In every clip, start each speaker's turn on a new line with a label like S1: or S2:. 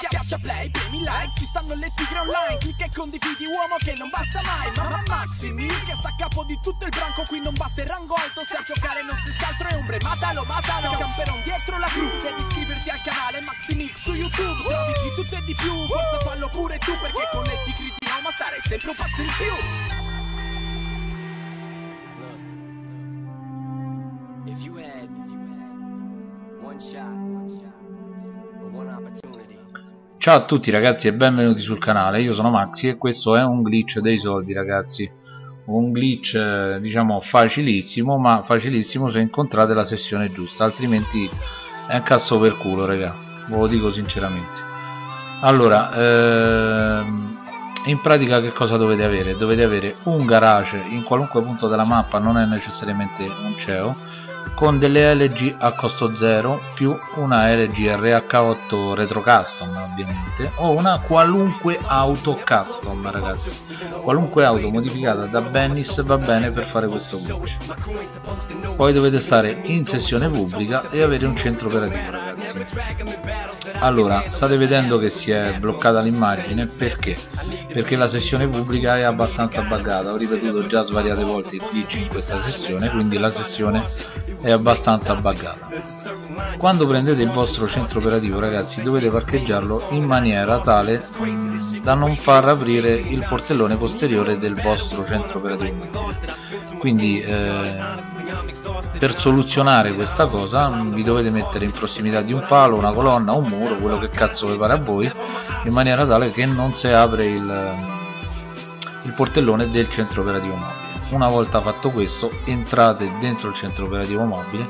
S1: Schiaccia play, premi like, ci stanno le tigre online. Clicca e condividi uomo che non basta mai. Mamma Maximi, che sta a capo di tutto il branco. Qui non basta il rango alto, se a giocare non si altro è ombre. Matalo, matalo, camperon dietro la cru. Devi iscriverti al canale Maximix su YouTube. Trovi di tutto e di più, forza fallo pure tu Perché con le tigre di Roma stare sempre un passo in più.
S2: If you had, if you had one shot, one shot.
S3: Ciao a tutti ragazzi e benvenuti sul canale, io sono Maxi e questo è un glitch dei soldi ragazzi. Un glitch eh, diciamo facilissimo ma facilissimo se incontrate la sessione giusta altrimenti è un cazzo per culo raga. Ve lo dico sinceramente. Allora ehm, in pratica che cosa dovete avere? dovete avere un garage. In qualunque punto della mappa non è necessariamente un CEO con delle LG a costo 0 più una LG RH8 retro custom ovviamente o una qualunque auto custom ragazzi. Qualunque auto modificata da Bennis va bene per fare questo glitch poi dovete stare in sessione pubblica e avere un centro operativo ragazzi allora state vedendo che si è bloccata l'immagine perché? perché la sessione pubblica è abbastanza buggata ho ripetuto già svariate volte il glitch in questa sessione quindi la sessione è abbastanza buggata quando prendete il vostro centro operativo ragazzi dovete parcheggiarlo in maniera tale mh, da non far aprire il portellone posteriore del vostro centro operativo quindi eh, per soluzionare questa cosa vi dovete mettere in prossimità di un palo, una colonna, un muro, quello che cazzo vi pare a voi in maniera tale che non si apre il, il portellone del centro operativo mobile. Una volta fatto questo entrate dentro il centro operativo mobile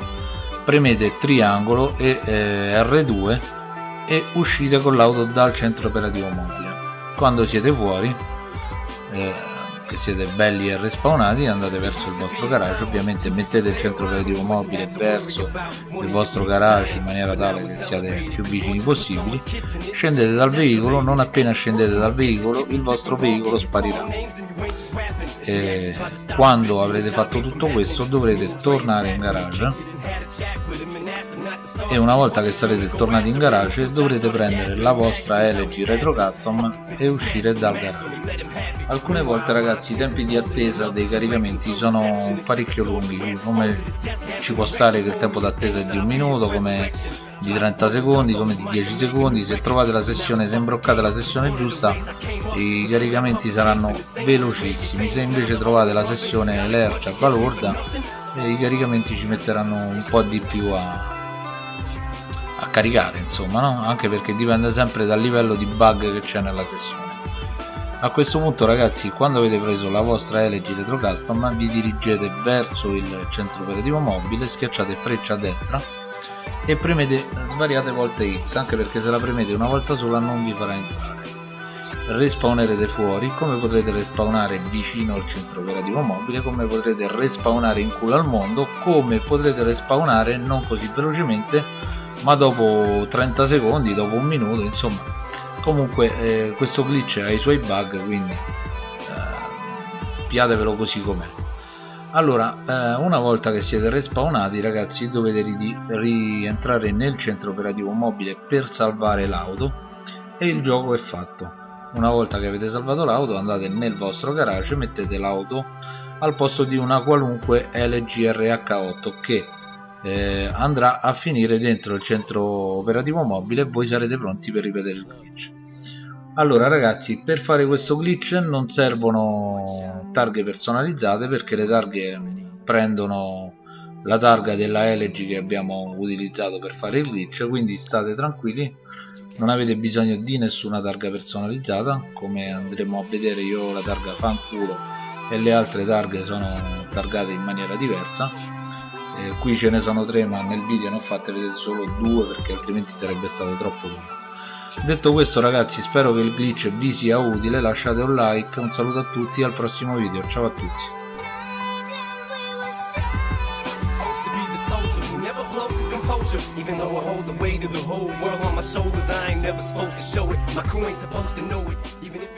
S3: premete triangolo e eh, R2 e uscite con l'auto dal centro operativo mobile. Quando siete fuori eh, che siete belli e respawnati andate verso il vostro garage. Ovviamente mettete il centro operativo mobile verso il vostro garage in maniera tale che siate più vicini possibili. Scendete dal veicolo non appena scendete dal veicolo il vostro veicolo sparirà. E quando avrete fatto tutto questo dovrete tornare in garage. E una volta che sarete tornati in garage dovrete prendere la vostra LG Retro Custom e uscire dal garage. Alcune volte ragazzi i tempi di attesa dei caricamenti sono parecchio lunghi come ci può stare che il tempo d'attesa è di un minuto come di 30 secondi come di 10 secondi. Se trovate la sessione se imbroccate la sessione giusta i caricamenti saranno velocissimi. Se invece trovate la sessione lercia balorda i caricamenti ci metteranno un po' di più a, a caricare insomma no? anche perché dipende sempre dal livello di bug che c'è nella sessione a questo punto ragazzi quando avete preso la vostra LG Retro Custom vi dirigete verso il centro operativo mobile schiacciate freccia a destra e premete svariate volte X anche perché se la premete una volta sola non vi farà entrare. Respawnerete fuori come potrete respawnare vicino al centro operativo mobile come potrete respawnare in culo al mondo come potrete respawnare non così velocemente ma dopo 30 secondi dopo un minuto insomma comunque eh, questo glitch ha i suoi bug quindi eh, piatevelo così com'è. Allora eh, una volta che siete respawnati ragazzi dovete rientrare nel centro operativo mobile per salvare l'auto e il gioco è fatto. Una volta che avete salvato l'auto andate nel vostro garage e mettete l'auto al posto di una qualunque LG RH8 che eh, andrà a finire dentro il centro operativo mobile e voi sarete pronti per ripetere il allora ragazzi per fare questo glitch non servono targhe personalizzate perché le targhe prendono la targa della LG che abbiamo utilizzato per fare il glitch quindi state tranquilli. Non avete bisogno di nessuna targa personalizzata come andremo a vedere io ho la targa fanculo e le altre targhe sono targate in maniera diversa. Eh, qui ce ne sono tre ma nel video ne ho fatte vedete solo due perché altrimenti sarebbe stato troppo lungo detto questo ragazzi spero che il glitch vi sia utile lasciate un like un saluto a tutti al prossimo video ciao a tutti
S2: Even though I hold the weight of the whole world on my shoulders, I ain't never supposed to show it. My crew ain't supposed to know it. Even if